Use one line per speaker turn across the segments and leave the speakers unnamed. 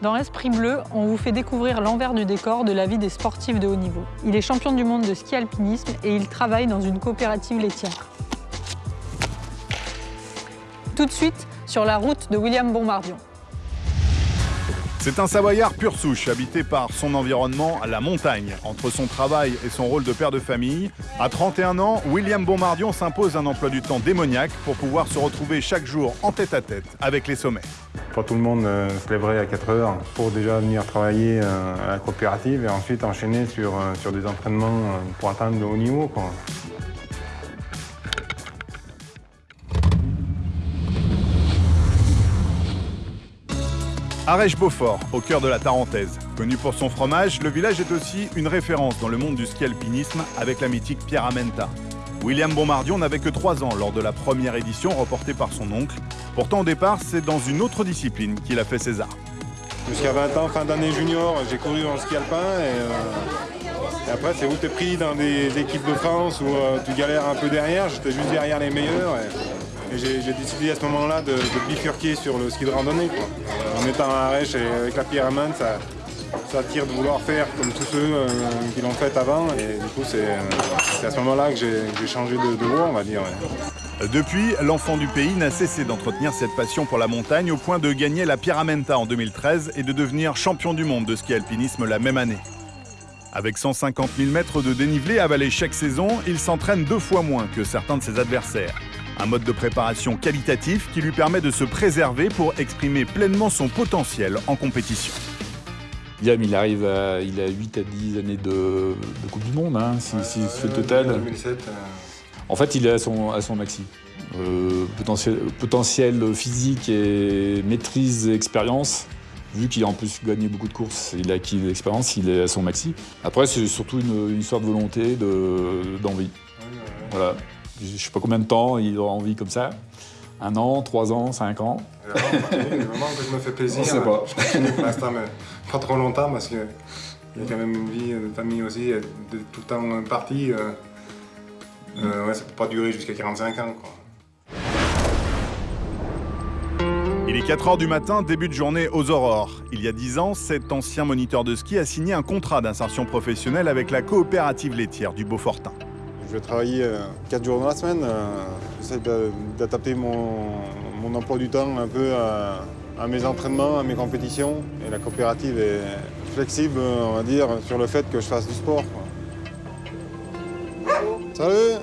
Dans Esprit Bleu, on vous fait découvrir l'envers du décor de la vie des sportifs de haut niveau. Il est champion du monde de ski alpinisme et il travaille dans une coopérative laitière. Tout de suite, sur la route de William Bombardion.
C'est un Savoyard pur souche, habité par son environnement, la montagne. Entre son travail et son rôle de père de famille, à 31 ans, William Bombardion s'impose un emploi du temps démoniaque pour pouvoir se retrouver chaque jour en tête à tête avec les sommets.
Tout le monde euh, se lèverait à 4 heures pour déjà venir travailler euh, à la coopérative et ensuite enchaîner sur, euh, sur des entraînements pour atteindre le haut niveau. Quoi.
Arèche-Beaufort, au cœur de la Tarentaise. Connu pour son fromage, le village est aussi une référence dans le monde du ski alpinisme avec la mythique Pierre Amenta. William Bombardion n'avait que 3 ans lors de la première édition reportée par son oncle. Pourtant, au départ, c'est dans une autre discipline qu'il a fait ses arts.
Jusqu'à 20 ans, fin d'année junior, j'ai couru dans le ski alpin et, euh, après c'est où tu es pris dans des équipes de France où euh, tu galères un peu derrière, j'étais juste derrière les meilleurs. Et, j'ai décidé à ce moment-là de, bifurquer sur le ski de randonnée. En étant à Arèche et avec la pierre ça, ça tire de vouloir faire comme tous ceux euh, qui l'ont fait avant. Et du coup, c'est à ce moment-là que j'ai changé de, de, on va dire.
Depuis, l'enfant du pays n'a cessé d'entretenir cette passion pour la montagne au point de gagner la Pyramenta en 2013 et de devenir champion du monde de ski alpinisme la même année. Avec 150 000 mètres de dénivelé avalés chaque saison, il s'entraîne deux fois moins que certains de ses adversaires. Un mode de préparation qualitatif qui lui permet de se préserver pour exprimer pleinement son potentiel en compétition.
Liam, il arrive à, il a 8 à 10 années de, Coupe du Monde, hein, si, si fait le total. 2007, en fait, il est à son, à son maxi. Euh, potentiel, potentiel, physique et maîtrise et expérience. Vu qu'il a en plus gagné beaucoup de courses, il a acquis de l'expérience, il est à son maxi. Après, c'est surtout une, une, histoire de volonté, d'envie. voilà. Je ne sais pas combien de temps il aura envie comme ça. Un an, trois ans, cinq ans.
Moment que je me fais plaisir. Je sais pas. pour l'instant, mais pas trop longtemps parce qu'il y a quand même une vie de famille aussi, de tout le temps parti. Euh, euh, ouais, ça peut pas durer jusqu'à 45 ans. Quoi.
Il est 4 h du matin, début de journée aux aurores. Il y a 10 ans, cet ancien moniteur de ski a signé un contrat d'insertion professionnelle avec la coopérative laitière du Beaufortin.
Je vais travailler 4 euh, jours dans la semaine. J'essaie d'adapter mon, mon, emploi du temps un peu à, à, mes entraînements, à mes compétitions. Et la coopérative est flexible, on va dire, sur le fait que je fasse du sport. Quoi. Salut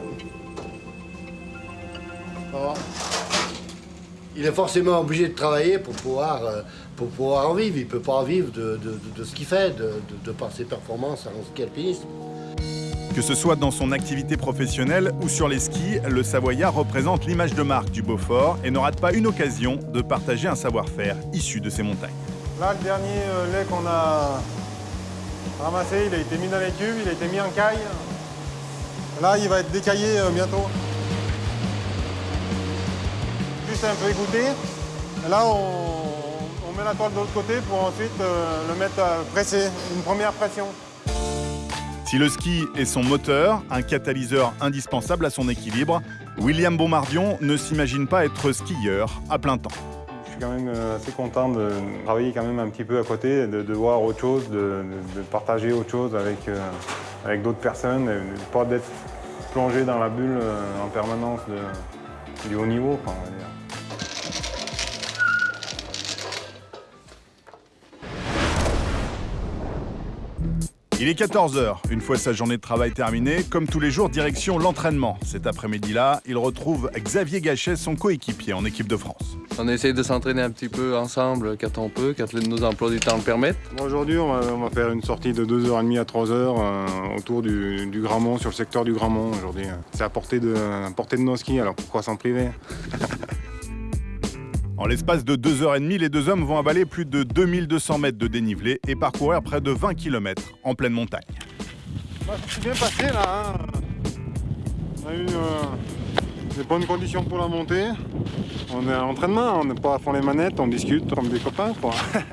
Il est forcément obligé de travailler pour pouvoir, euh, pour pouvoir en vivre. Il ne peut pas en vivre de, ce qu'il fait, de, par ses performances en ski alpinisme.
Que ce soit dans son activité professionnelle ou sur les skis, le Savoyard représente l'image de marque du Beaufort et ne rate pas une occasion de partager un savoir-faire issu de ces montagnes.
Là, le dernier euh, lait qu'on a ramassé, il a été mis dans les tubes, il a été mis en caille. Là, il va être décaillé euh, bientôt. Juste un peu égoutté. là, on, met la toile de l'autre côté pour ensuite euh, le mettre à presser, une première pression.
Si le ski est son moteur, un catalyseur indispensable à son équilibre, William Bombardion ne s'imagine pas être skieur à plein temps.
Je suis quand même euh, assez content de travailler quand même un petit peu à côté, de, voir autre chose, de, partager autre chose avec, avec d'autres personnes, et pas d'être plongé dans la bulle euh, en permanence de, du haut niveau.
Il est 14h. Une fois sa journée de travail terminée, comme tous les jours, direction l'entraînement. Cet après-midi-là, il retrouve Xavier Gachet, son coéquipier en équipe de France.
On essaye de s'entraîner un petit peu ensemble quand on peut, quand nos emplois du temps le permettent.
Aujourd'hui, on, va, faire une sortie de 2h30 à 3h euh, autour du, Grand Mont, sur le secteur du Grand Mont aujourd'hui. C'est à portée de, à portée de nos skis, alors pourquoi s'en priver?
En l'espace de 2h30, les deux hommes vont avaler plus de 2200 mètres de dénivelé et parcourir près de 20 km en pleine montagne.
C'est bien passé là. Hein. on a eu euh, des bonnes conditions pour la montée. On est à l'entraînement, on n'est pas à fond les manettes, on discute comme des copains. Quoi.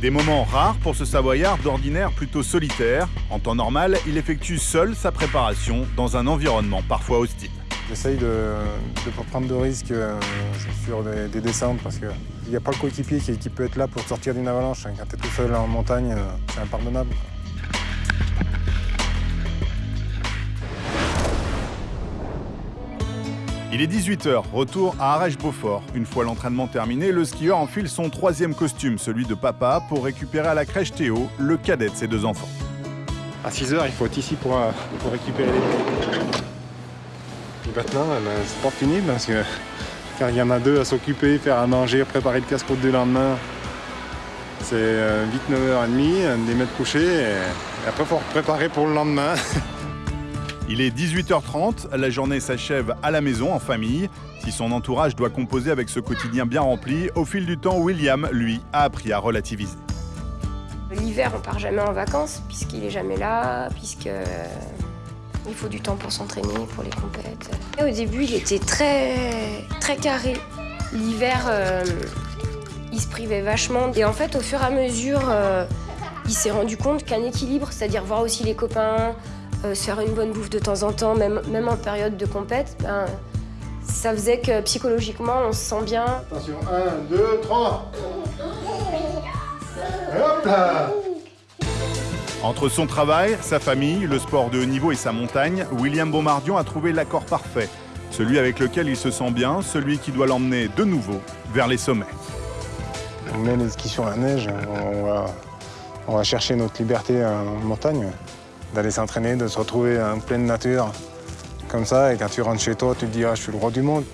Des moments rares pour ce Savoyard d'ordinaire plutôt solitaire. En temps normal, il effectue seul sa préparation dans un environnement parfois hostile.
J'essaye de ne pas prendre de risques euh, sur des, des descentes parce qu'il n'y a pas le coéquipier qui, qui peut être là pour te sortir d'une avalanche. Quand tu es tout seul en montagne, euh, c'est impardonnable.
Il est 18h, retour à Arèche-Beaufort. Une fois l'entraînement terminé, le skieur enfile son troisième costume, celui de papa, pour récupérer à la crèche Théo, le cadet de ses deux enfants.
À 6 heures, il faut être ici pour, euh, pour récupérer les Et maintenant, eh ben, c'est pas fini parce que quand il y en a deux à s'occuper, faire à manger, préparer le casse-croûte du lendemain, c'est euh, vite 9h30, des mettre couchés et, après il faut préparer pour le lendemain.
Il est 18h30, la journée s'achève à la maison, en famille. Si son entourage doit composer avec ce quotidien bien rempli, au fil du temps, William, lui, a appris à relativiser.
L'hiver, on part jamais en vacances, puisqu'il est jamais là, puisque il faut du temps pour s'entraîner, pour les compètes. Au début, il était très, très carré. L'hiver, euh, il se privait vachement. Et en fait, au fur et à mesure, euh, il s'est rendu compte qu'un équilibre, c'est-à-dire voir aussi les copains, euh, se faire une bonne bouffe de temps en temps, même, même en période de compète, ben, ça faisait que psychologiquement, on se sent bien.
Attention, 1, 2, 3. Hop là
Entre son travail, sa famille, le sport de haut niveau et sa montagne, William Bombardion a trouvé l'accord parfait. Celui avec lequel il se sent bien, celui qui doit l'emmener de nouveau vers les sommets.
On met les skis sur la neige, on va, on va chercher notre liberté en montagne, d'aller s'entraîner, de se retrouver en pleine nature, comme ça, et quand tu rentres chez toi, tu te dis ah, je suis le roi du monde.